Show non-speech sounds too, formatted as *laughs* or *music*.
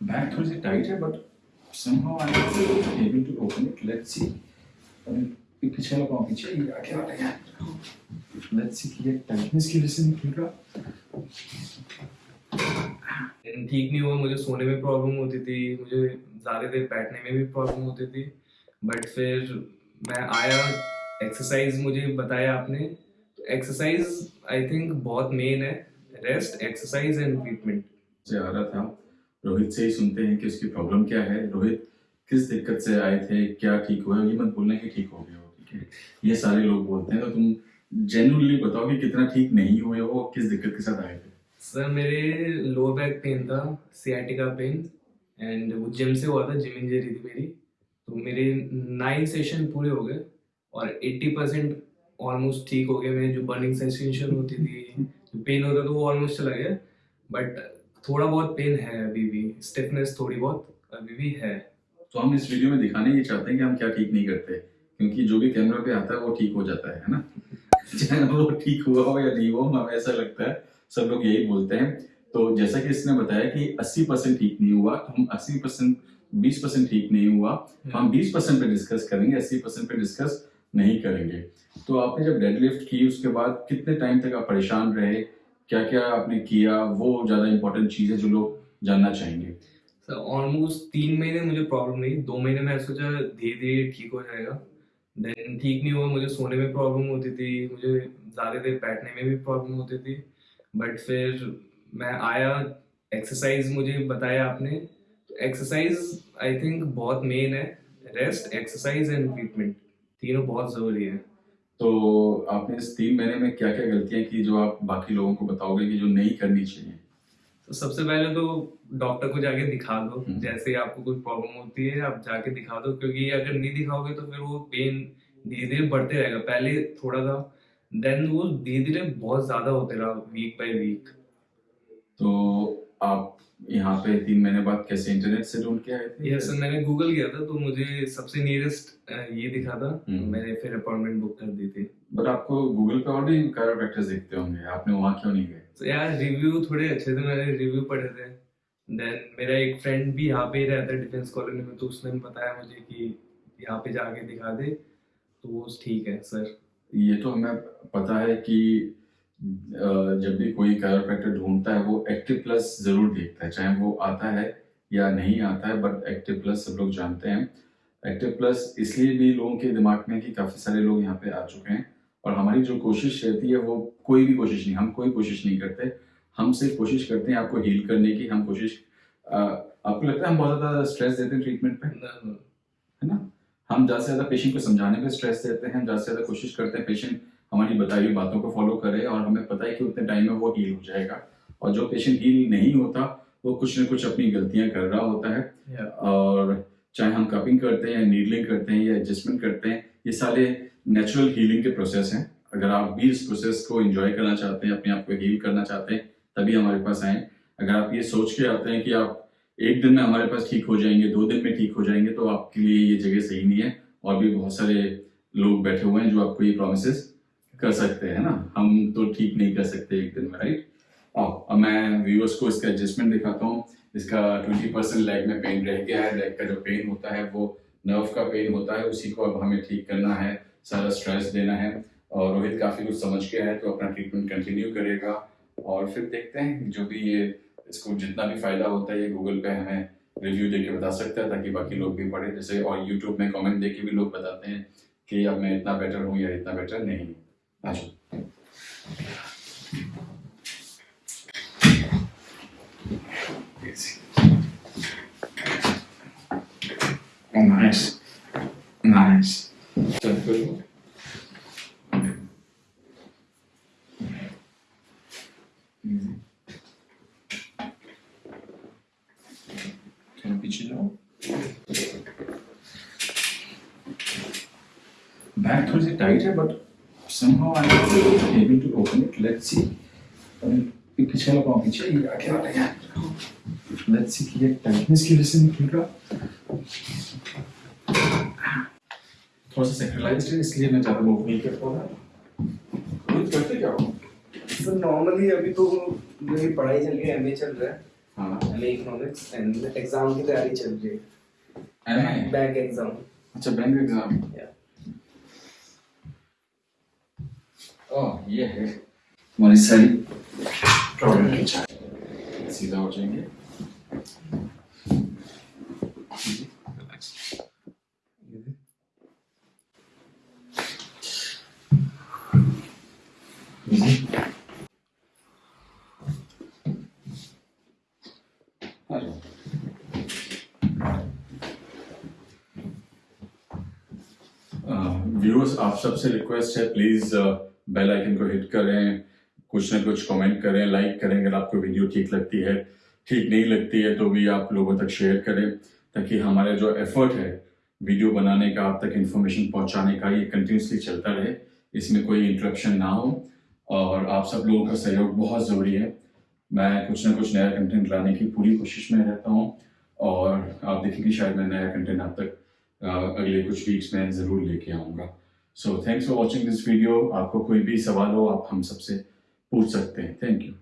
Back थोड़ी सी tight है but somehow I'm not able to open it. Let's see. अभी पीछे वाला पाँव पीछे ये आगे वाला है Let's see कि ये टाइटनेस की वजह से रहा। लेकिन ठीक नहीं हुआ मुझे सोने में प्रॉब्लम होती थी मुझे ज़्यादा देर बैठने में भी प्रॉब्लम होती थी। बट फिर मैं आया एक्सरसाइज मुझे बताया आपने। तो एक्सरसाइज आई थिंक बहुत मेन है। रेस्ट एक्सरसाइज एंड ट्रीटमेंट से आ रहा था। रोहित से ही सुनते हैं कि उसकी प्रॉब्लम क्या है। रोहित, किस दिक्कत से आए थे? क्या ठीक हुआ? ये मत बोलना कि ठीक हो गया हो, ठीक है? ये सारे लोग बोलते हैं तो तुम जेन्युइनली बताओ कि कितना ठीक नहीं हुए हो, किस दिक्कत के साथ आए थे? सर, मेरे लोअर बैक पेन था सियाटिका पेन एंड वो जिम से हुआ था जिम इंजरी थी मेरी। तो मेरे नाइन सेशन पूरे हो गए, और एट्टी परसेंट ऑलमोस्ट ठीक हो गए मेरी, जो बर्निंग सेंसेशन होती थी पेन होता था, वो ऑलमोस्ट चला गया। बट थोड़ा बहुत पेन है अभी भी स्टिफनेस थोड़ी बहुत अभी भी है। तो हम इस वीडियो में दिखाने ये चाहते हैं कि हम क्या ठीक नहीं करते, क्योंकि जो भी कैमरा पे आता है, वो ठीक हो जाता है ना? *laughs* चाहे वो ठीक हुआ हो या नहीं हो हमें ऐसा लगता है, सब लोग यही बोलते हैं। तो जैसा कि इसने बताया कि 80 परसेंट ठीक नहीं हुआ तो हम 80 परसेंट, बीस परसेंट ठीक नहीं हुआ तो हम 20 परसेंट पे डिस्कस करेंगे 80 परसेंट पे डिस्कस नहीं करेंगे। तो आपने जब डेडलिफ्ट की, उसके बाद कितने टाइम तक आप परेशान रहे क्या क्या आपने किया? वो ज़्यादा इंपॉर्टेंट चीज़ है जो लोग जानना चाहेंगे। सर ऑलमोस्ट तीन महीने मुझे प्रॉब्लम नहीं, दो महीने में सोचा धीरे धीरे ठीक हो जाएगा। देन ठीक नहीं हुआ, मुझे सोने में प्रॉब्लम होती थी, मुझे ज़्यादा देर बैठने में भी प्रॉब्लम होती थी। बट फिर मैं आया एक्सरसाइज मुझे बताया आपने। तो एक्सरसाइज आई थिंक बहुत मेन है। रेस्ट एक्सरसाइज एंड ट्रीटमेंट तीनों बहुत ज़रूरी है। तो आपने इस तीन महीने में क्या क्या गलतियाँ की जो आप बाकी लोगों को बताओगे कि जो नहीं करनी चाहिए? तो सबसे पहले तो डॉक्टर को जाके दिखा दो हम्म। जैसे आपको कोई प्रॉब्लम होती है आप जाके दिखा दो क्योंकि अगर नहीं दिखाओगे तो फिर वो पेन धीरे धीरे बढ़ते रहेगा। पहले थोड़ा था देन वो धीरे धीरे बहुत ज़्यादा होते रहा वीक बाय वीक तो आप यहाँ पे तीन महीने बाद कैसे इंटरनेट से ढूंढ के आए थे? ये सर मैंने गूगल किया था तो मुझे सबसे नियरेस्ट ये दिखा था। हम्म। मैंने फिर अपॉइंटमेंट बुक कर दी थी। बट आपको गूगल पे और भी कायरोप्रैक्टर्स दिखते होंगे आपने वहाँ क्यों नहीं गए? तो यार रिव्यू थोड़े अच्छे थे मैंने रिव्यू पढ़े थे। देन मेरा एक फ्रेंड भी यहाँ पे ही रहता है डिफेंस कॉलोनी में तो उसने बताया मुझे कि यहाँ पे जाके दिखा दे तो वो ठीक है सर ये तो हमें पता है कि जब भी कोई कायरोप्रैक्टर ढूंढता है वो एक्टिव प्लस ज़रूर देखता है चाहे वो आता है या नहीं आता है बट एक्टिव प्लस सब लोग जानते हैं। एक्टिव प्लस इसलिए भी लोगों के दिमाग में कि काफ़ी सारे लोग यहाँ पे आ चुके हैं और हमारी जो कोशिश रहती है वो कोई भी कोशिश नहीं हम कोई कोशिश नहीं करते। हम सिर्फ़ कोशिश करते हैं आपको हील करने की हम कोशिश आपको लगता है हम बहुत ज़्यादा स्ट्रेस देते हैं ट्रीटमेंट पे? है ना? हम ज़्यादा से ज़्यादा पेशेंट को समझाने पे स्ट्रेस देते हैं हम ज़्यादा से ज़्यादा कोशिश करते हैं पेशेंट हमारी बताई हुई बातों को फॉलो करे और हमें पता है कि उतने टाइम में वो हील हो जाएगा। और जो पेशेंट हील नहीं होता वो कुछ ना कुछ अपनी गलतियाँ कर रहा होता है। Yeah. और चाहे हम कपिंग करते हैं नीडलिंग करते हैं या एडजस्टमेंट करते हैं ये सारे नेचुरल हीलिंग के प्रोसेस हैं। अगर आप भी इस प्रोसेस को एंजॉय करना चाहते हैं अपने आप को हील करना चाहते हैं तभी हमारे पास आए। अगर आप ये सोच के आते हैं कि आप एक दिन में हमारे पास ठीक हो जाएँगे दो दिन में ठीक हो जाएँगे तो आपके लिए ये जगह सही नहीं है। और भी बहुत सारे लोग बैठे हुए हैं जो आपको ये प्रोमिस कर सकते हैं ना? हम तो ठीक नहीं कर सकते एक दिन में राइट आओ, अब मैं व्यूअर्स को इसका एडजस्टमेंट दिखाता हूँ। इसका ट्वेंटी परसेंट लेग में पेन रह गया है। लेग का जो पेन होता है, वो नर्व का पेन होता है, उसी को अब हमें ठीक करना है। सारा स्ट्रेस देना है। और रोहित काफ़ी कुछ समझ गया है तो अपना ट्रीटमेंट कंटिन्यू करेगा। और फिर देखते हैं, जो भी ये, इसको जितना भी फ़ायदा होता है, ये गूगल पे हमें रिव्यू दे के बता सकता है, ताकि बाकी लोग भी पढ़े। जैसे, और यूट्यूब में कमेंट दे के भी लोग बताते हैं कि अब मैं इतना बेटर हूँ या इतना बेटर नहीं हूँ। Oh, nice. Nice. Mm-hmm. Can you pitch it out? Back to the tighter, but somehow I'm not able to open it. Let's see. अभी ये पीछे पाँव पीछे ये आगे वाला है Let's see कि ये टाइटनेस की वजह से नहीं खुल रहा। थोड़ा सा सेंट्रलाइज्ड है इसलिए मैं ज़्यादा मूव नहीं कर पा रहा रोहित करते क्या हो? सर नॉर्मली अभी तो मेरी पढ़ाई चल रही है एमए चल रहा है। हाँ। एम इकोनॉमिक्स एंड एग्ज़ाम की तैयारी चल रही है। बैंक एग्ज़ाम अच्छा बैंक एग्ज़ाम Yeah. ओह ये है। हमारी सारी प्रॉब्लम की चाय? सीधा हो जाएँगे। व्यूअर्स आप सबसे रिक्वेस्ट है प्लीज़ बेल आइकन को हिट करें, कुछ ना कुछ कमेंट करें लाइक करें अगर आपको वीडियो ठीक लगती है। ठीक नहीं लगती है तो भी आप लोगों तक शेयर करें ताकि हमारा जो एफर्ट है वीडियो बनाने का, आप तक इंफॉर्मेशन पहुँचाने का ये कंटिन्यूसली चलता रहे, इसमें कोई इंटरप्शन ना हो। और आप सब लोगों का सहयोग बहुत ज़रूरी है। मैं कुछ ना कुछ नया कंटेंट लाने की पूरी कोशिश में रहता हूँ और आप देखेंगे शायद मैं नया कंटेंट आप तक अगले कुछ वीक्स में ज़रूर लेके आऊँगा। So thanks for watching this video आपको कोई भी सवाल हो, आप हम सबसे पूछ सकते हैं। Thank you